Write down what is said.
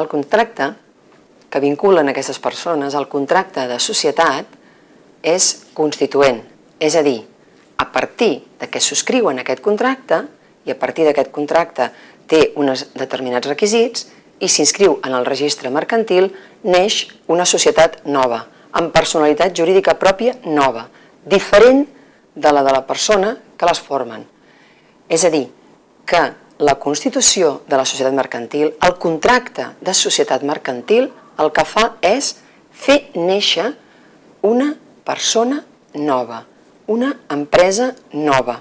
El contracte que vinculen aquestes persones, el contracte de societat, és constituent. És a dir, a partir de que subscriuen aquest contracte i a partir d'aquest contracte té uns determinats requisits i s'inscriu en el registre mercantil, neix una societat nova, amb personalitat jurídica pròpia nova, diferent de la de la persona que les formen. És a dir, que la constitució de la societat mercantil, el contracte de societat mercantil, el que fa és fer néixer una persona nova, una empresa nova.